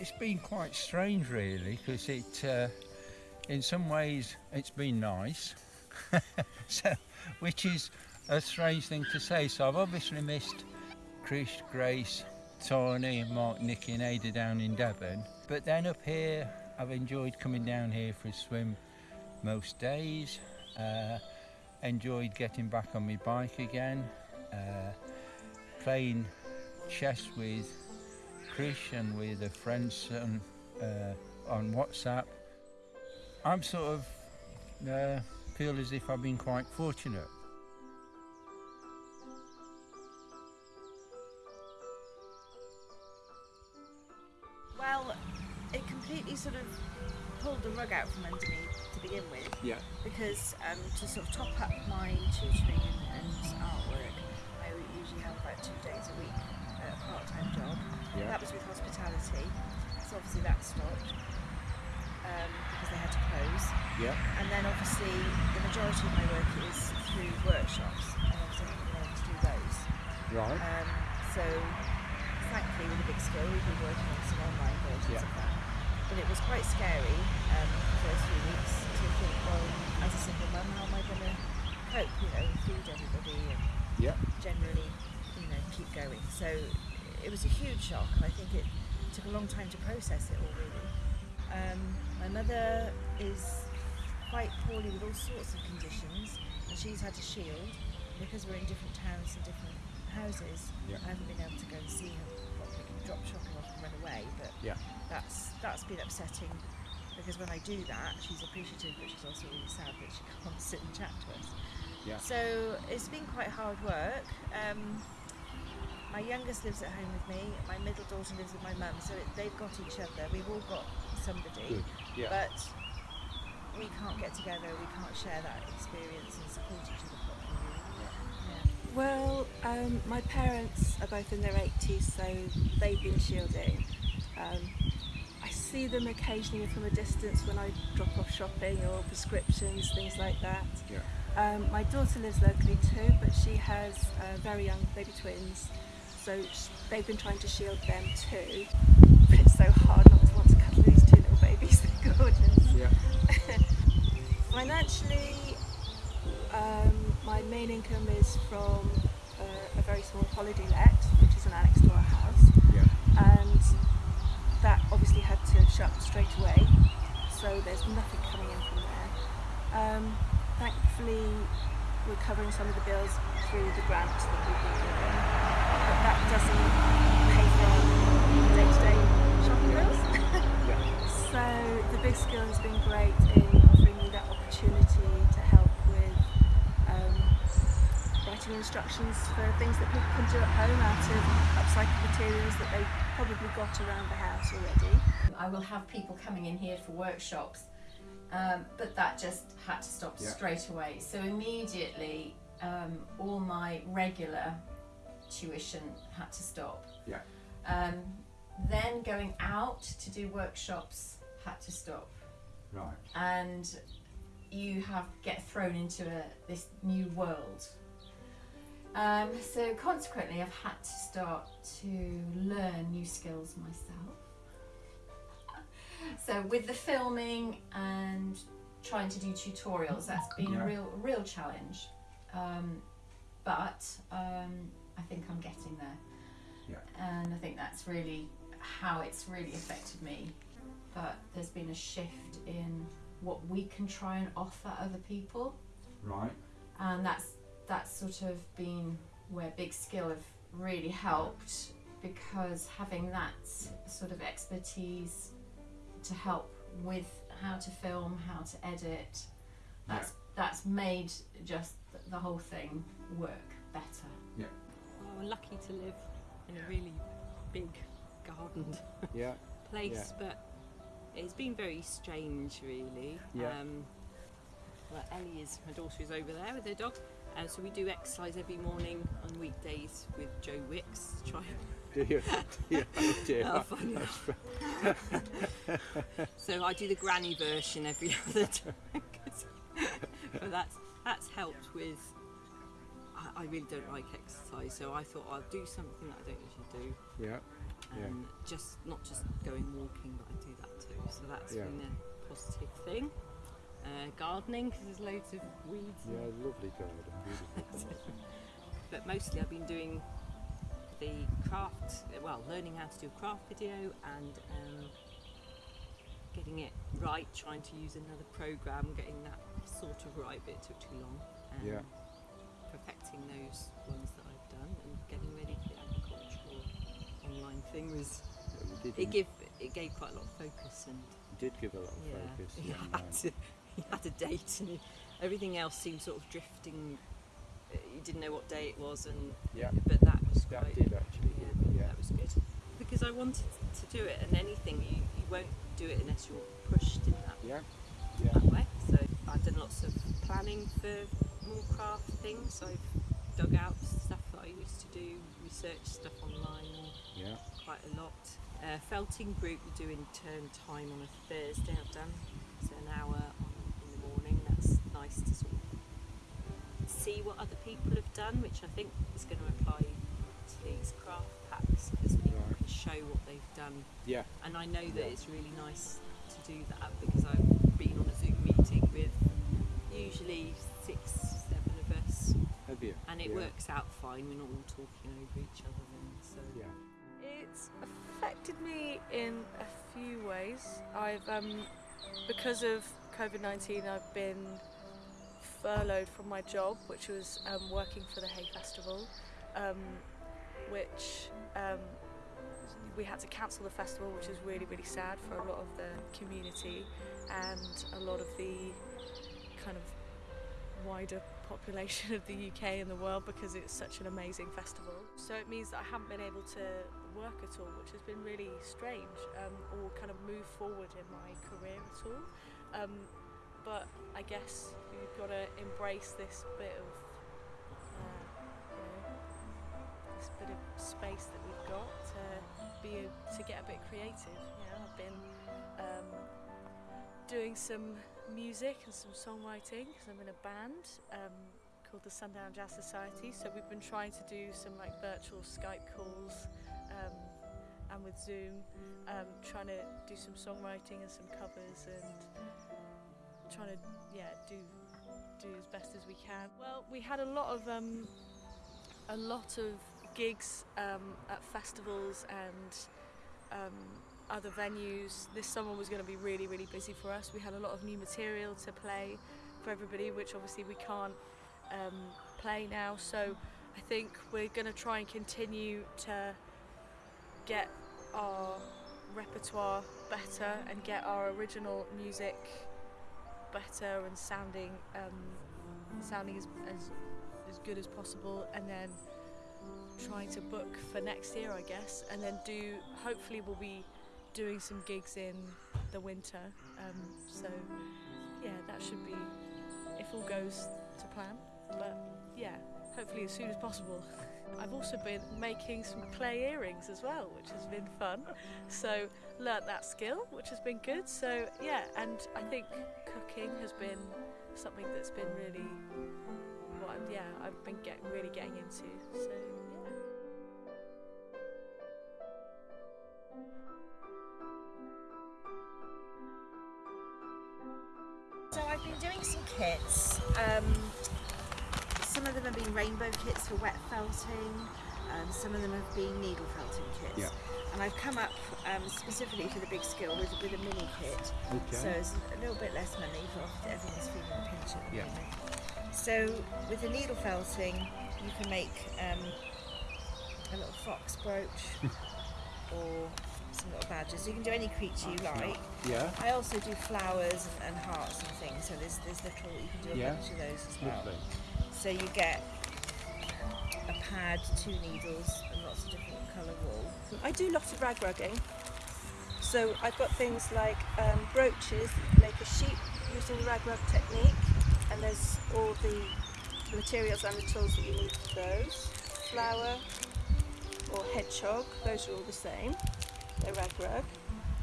it's been quite strange, really, because it, uh, in some ways, it's been nice, so, which is a strange thing to say. So I've obviously missed Chris, Grace, Tony, Mark, Nicky, and Ada down in Devon. But then up here, I've enjoyed coming down here for a swim most days. Uh, enjoyed getting back on my bike again, uh, playing chess with Chris and with a friend son, uh, on WhatsApp. I'm sort of uh, feel as if I've been quite fortunate. Well, it completely sort of pulled the rug out from under me to begin with. Yeah. Because um, to sort of top up my tutoring and, and artwork, I usually have about two days a week at a part-time job. Yeah. That was with hospitality, so obviously that stopped um, because they had to close. Yeah. And then obviously the majority of my work is through workshops, and obviously I haven't been able to do those. Right. Um, so thankfully with a big skill we've been working on some online versions Yeah. of that. But it was quite scary um, the first few weeks to think, well, as a single mum, how am I going to cope, you know, feed everybody and Yeah. generally, you know, keep going. So it was a huge shock and I think it took a long time to process it all really. Um, my mother is quite poorly with all sorts of conditions and she's had to shield because we're in different towns and different houses. Yeah. I haven't been able to go and see her properly, drop shopping run away, but Yeah. that's that's been upsetting because when I do that, she's appreciative, but she's also really sad that she can't sit and chat to us. Yeah. So it's been quite hard work. Um, my youngest lives at home with me. My middle daughter lives with my mum, so it, they've got each other. We've all got somebody, Yeah. but we can't get together. We can't share that experience and support each other. Well, um, my parents are both in their 80s, so they've been shielding. Um, I see them occasionally from a distance when I drop off shopping or prescriptions, things like that. Yeah. Um, my daughter lives locally too, but she has uh, very young baby twins, so they've been trying to shield them too. But it's so hard not to want to cuddle these two little babies, they're gorgeous. Yeah. Financially, um, my main income is from uh, a very small holiday let, which is an annex to our house, Yeah. and that obviously had to shut straight away, so there's nothing coming in from there. Um, thankfully, we're covering some of the bills through the grant that we've been given, but that doesn't pay for our day-to-day shopping bills. Yeah. So the big skill has been great in offering me that opportunity to help writing instructions for things that people can do at home out of upcycled materials that they've probably got around the house already. I will have people coming in here for workshops, um, but that just had to stop Yeah. straight away. So immediately, um, all my regular tuition had to stop. Yeah. Um, then going out to do workshops had to stop, Right. and you have get thrown into a, this new world. Um, so consequently, I've had to start to learn new skills myself. So with the filming and trying to do tutorials, that's been Yeah. a real, real challenge. Um, but um, I think I'm getting there. Yeah. And I think that's really how it's really affected me. But there's been a shift in what we can try and offer other people, Right. and that's that's sort of been where Big Skill have really helped because having that sort of expertise to help with how to film, how to edit, that's that's made just the whole thing work better. Well, we're lucky to live in a really big gardened Yeah. place, but it's been very strange, really. Yeah. Um, well, Ellie is my daughter is over there with her dog, uh, so we do exercise every morning on weekdays with Joe Wicks. Try and Do you? You? Oh dear. Oh, so I do the granny version every other time. but that's that's helped with. I, I really don't like exercise, so I thought I'll do something that I don't usually do. Yeah. Yeah. and just not just going walking, but I do that too. So that's Yeah. been a positive thing. Uh, gardening because there's loads of weeds. Yeah, lovely garden, beautiful garden. but mostly I've been doing the craft, well, learning how to do a craft video and um, getting it right, trying to use another program, getting that sort of right, but it took too long. Um, Yeah. Perfecting those ones that I've done and getting ready for the agricultural online thing was, Yeah, it, give, it gave quite a lot of focus and did give a lot of yeah, focus. yeah, had, he had a date and everything else seemed sort of drifting. uh, You didn't know what day it was, and Yeah. but that was That quite. did actually, yeah, yeah. that was good because I wanted to do it, and anything you, you won't do it unless you're pushed in that, Yeah, yeah, that way. So I've done lots of planning for more craft things. I've dug out stuff that I used to do, researched stuff online yeah. quite a lot. Uh, felting group we do in turn time on a Thursday. I've done so an hour on, in the morning. That's nice to sort of see what other people have done, which I think is going to apply to these craft packs because people Right. can show what they've done. Yeah, And I know that Yeah. it's really nice to do that because I've been on a Zoom meeting with usually six, seven of us, have you? and it yeah. works out fine. We're not all talking over each other then. So Yeah, It's affected me in a few ways. I've, um, because of COVID 19, I've been furloughed from my job, which was um, working for the Hay Festival, um, which um, we had to cancel the festival, which is really, really sad for a lot of the community and a lot of the kind of wider population of the UK and the world because it's such an amazing festival. So it means that I haven't been able to work at all, which has been really strange, um, or kind of move forward in my career at all. Um, but I guess you've got to embrace this bit of, uh, you know, this bit of space that we've got to be to get a bit creative. You know, I've been um, doing some music and some songwriting because I'm in a band um, called the Sundown Jazz Society. So we've been trying to do some like virtual Skype calls um, and with Zoom, um, trying to do some songwriting and some covers and trying to yeah do do as best as we can. Well, we had a lot of um, a lot of gigs um, at festivals and um, other venues. This summer was going to be really, really busy for us. We had a lot of new material to play for everybody, which obviously we can't um, play now. So I think we're going to try and continue to get our repertoire better and get our original music better and sounding um, sounding as, as as good as possible, and then trying to book for next year, I guess, and then do. Hopefully, we'll be doing some gigs in the winter. Um, so yeah, that should be if all goes to plan. But yeah, hopefully as soon as possible. I've also been making some clay earrings as well, which has been fun. So learnt that skill, which has been good. So yeah, and I think cooking has been something that's been really what I'm, yeah I've been get, really getting into. So yeah. So I've been doing some kits. Um, some of them have been rainbow kits for wet felting. Um, some of them have been needle felting kits. Yeah. And I've come up um, specifically for the big skill with, with a mini kit. Okay. So it's a little bit less money, for everyone's feeling a pinch at the Yeah. moment. So with the needle felting, you can make um, a little fox brooch or some little badges. You can do any creature you like. yeah, I also do flowers and, and hearts and things, so there's there's little you can do a Yeah. bunch of those as well. lovely. So you get a pad, two needles, and lots of different colour wool. I do lots of rag rugging. So I've got things like um, brooches can make a sheep using the rag rug technique, and there's all the materials and the tools that you need for those. Flower or hedgehog, those are all the same. They're rag rug.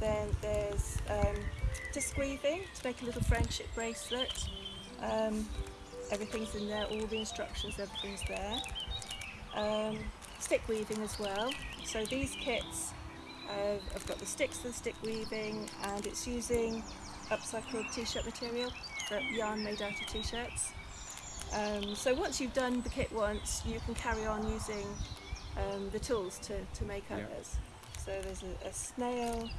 Then there's um, disc weaving to make a little friendship bracelet. Um, everything's in there, all the instructions, everything's there. Um, stick weaving as well. So these kits Uh, I've got the sticks for the stick weaving, and it's using upcycled t-shirt material, the yarn made out of t-shirts. Um, so once you've done the kit once, you can carry on using um, the tools to, to make Yeah. others. So there's a, a snail,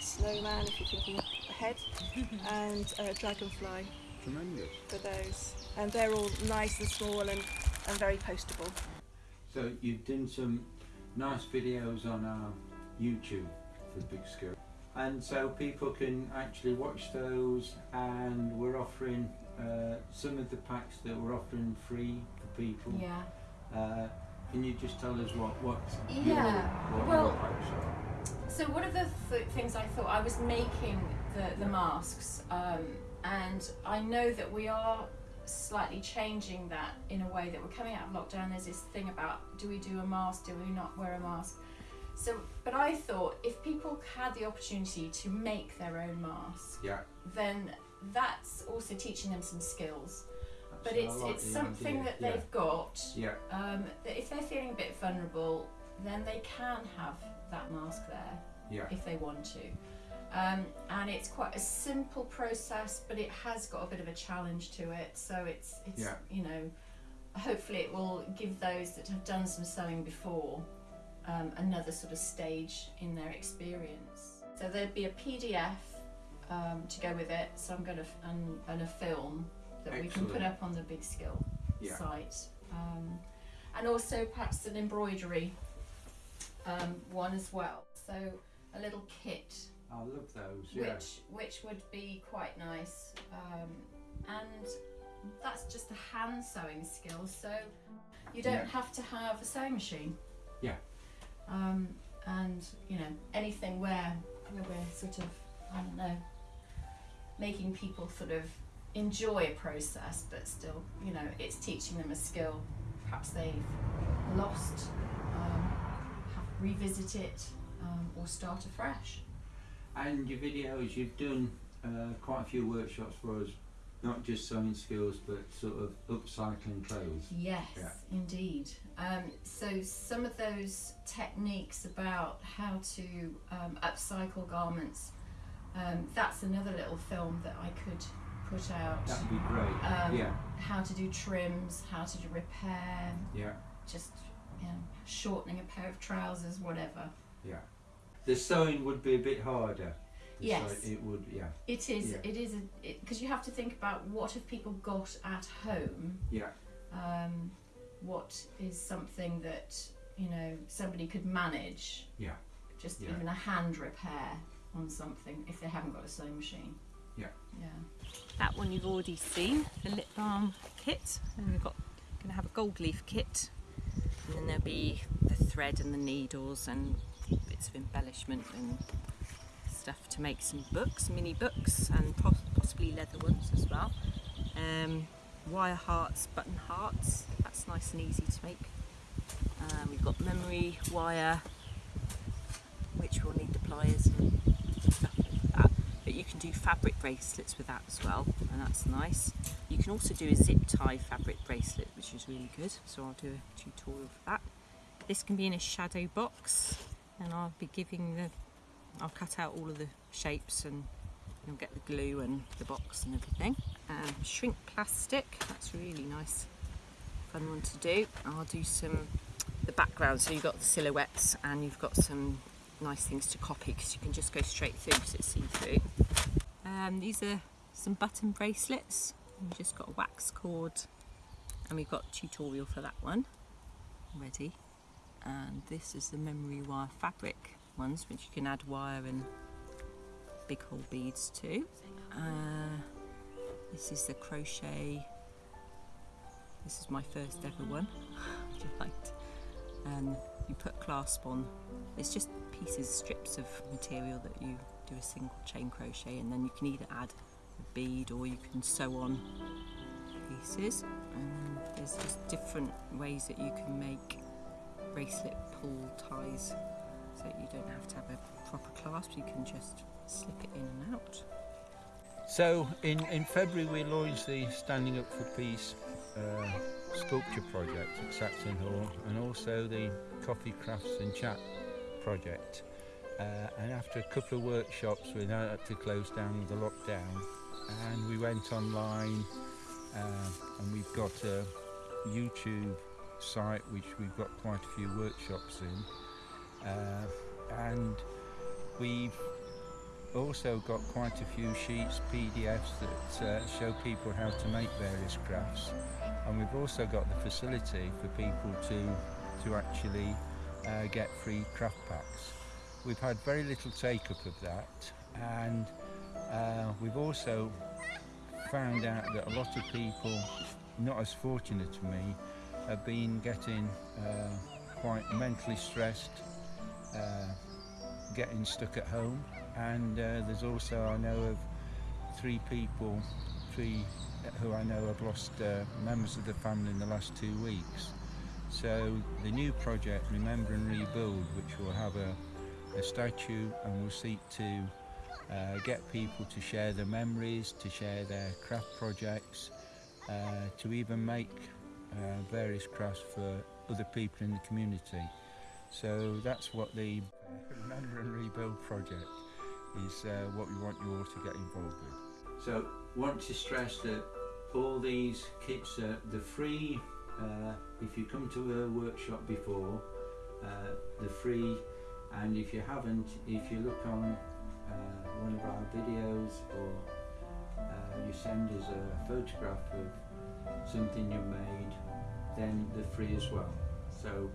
snowman if you're thinking ahead, and a dragonfly Tremendous. for those. And they're all nice and small and, and very postable. So you've done some nice videos on our YouTube for Big Skill. And so people can actually watch those and we're offering uh, some of the packs that we're offering free for people. Yeah. Uh, can you just tell us what what Yeah, what well- your packs are? So one of the th- things I thought I was making the, the masks, um, and I know that we are slightly changing that in a way that we're coming out of lockdown. There's this thing about do we do a mask, do we not wear a mask? So, but I thought if people had the opportunity to make their own mask, Yeah. then that's also teaching them some skills. But it's it's something idea. that they've got Yeah. um, that if they're feeling a bit vulnerable, then they can have that mask there Yeah. if they want to. Um, and it's quite a simple process, but it has got a bit of a challenge to it. So it's it's Yeah. you know, hopefully it will give those that have done some sewing before um, another sort of stage in their experience. So there'd be a PDF um, to go with it. So I'm going to and, and a film that we can put up on the Big Skill Yeah. site, um, and also perhaps an embroidery um, one as well. So a little kit, I love those. Yeah. which which would be quite nice, um, and that's just a hand sewing skill. So you don't Yeah. have to have a sewing machine. Yeah. Um, and you know anything where where we're sort of I don't know making people sort of enjoy a process, but still you know it's teaching them a skill. Perhaps they've lost, um, have revisit it, um, or start afresh. And your videos, you've done uh, quite a few workshops for us, not just sewing skills, but sort of upcycling clothes. Yes, Yeah. indeed. Um, so some of those techniques about how to um, upcycle garments, um, that's another little film that I could put out. That'd be great. Um, yeah, How to do trims, how to do repair, yeah, just you know, shortening a pair of trousers, whatever. yeah. The sewing would be a bit harder. The Yes. sew- it would, yeah, It is. Yeah. It is because you have to think about what have people got at home yeah, um, what is something that you know somebody could manage yeah, just Yeah. even a hand repair on something if they haven't got a sewing machine Yeah. yeah That one you've already seen, the lip balm kit, and we've got going to have a gold leaf kit, and then there'll be the thread and the needles and bits of embellishment and stuff to make some books, mini books, and possibly leather ones as well. Um, wire hearts, button hearts. That's nice and easy to make. Um, we've got memory wire, which we'll need the pliers and. But you can do fabric bracelets with that as well, and that's nice. You can also do a zip tie fabric bracelet, which is really good. So I'll do a tutorial for that. This can be in a shadow box, and I'll be giving the. I'll cut out all of the shapes and you'll get the glue and the box and everything. Um, shrink plastic, that's really nice, fun one to do. I'll do some the background, so you've got the silhouettes and you've got some nice things to copy because you can just go straight through because it's see through. Um, these are some button bracelets. We've just got a wax cord and we've got a tutorial for that one ready. And this is the memory wire fabric ones, which you can add wire and big hole beads to. Uh, this is the crochet. This is my first ever one. which I liked. You put clasp on. It's just pieces, strips of material that you do a single chain crochet, and then you can either add a bead or you can sew on pieces. And there's just different ways that you can make bracelet pull ties so you don't have to have a proper clasp, you can just slip it in and out. So in, in February we launched the Standing Up for Peace uh, sculpture project at Saxon Hall and also the Coffee Crafts and Chat project. Uh, and after a couple of workshops, we now had to close down with the lockdown. And we went online, uh, and we've got a YouTube site which we've got quite a few workshops in. Uh, and we've also got quite a few sheets, PDFs that uh, show people how to make various crafts. And we've also got the facility for people to, to actually uh, get free craft packs. We've had very little take up of that and uh, we've also found out that a lot of people, not as fortunate as me, have been getting uh, quite mentally stressed, uh, getting stuck at home and uh, there's also I know of three people, three who I know have lost uh, members of the family in the last two weeks. So the new project, Remember and Rebuild, which will have a, a statue and will seek to uh, get people to share their memories, to share their craft projects, uh, to even make uh, various crafts for other people in the community. So that's what the Remember and Rebuild project is uh, what we want you all to get involved with. So want to stress that all these kits are the free uh, if you come to a workshop before uh, they're free and if you haven't if you look on uh, one of our videos or uh, you send us a photograph of something you made then they're free as well so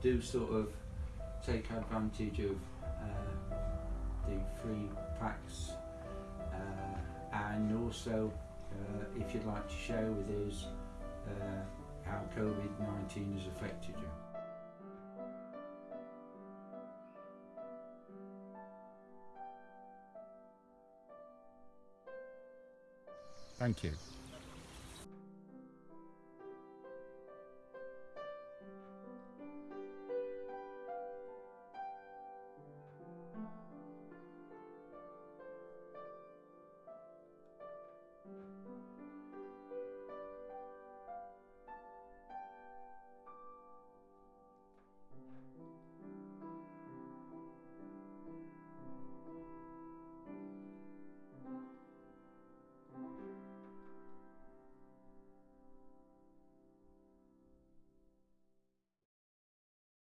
do sort of take advantage of the free packs uh, and also uh, if you'd like to share with us uh, how COVID-19 has affected you.